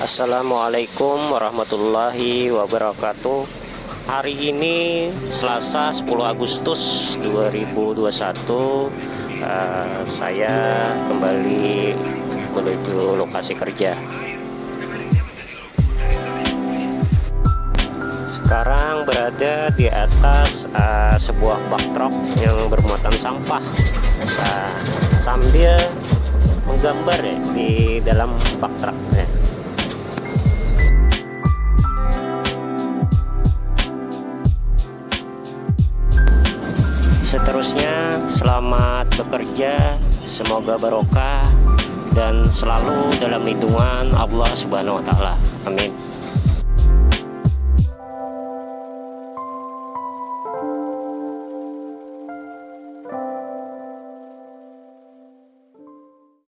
Assalamualaikum warahmatullahi wabarakatuh. Hari ini Selasa 10 Agustus 2021 uh, Saya kembali menuju lokasi kerja. Sekarang berada di atas uh, sebuah bak truk yang bermuatan sampah. Uh, Sambil menggambar ya di dalam bak truknya seterusnya selamat bekerja semoga barokah dan selalu dalam lindungan Allah Subhanahu wa taala. Amin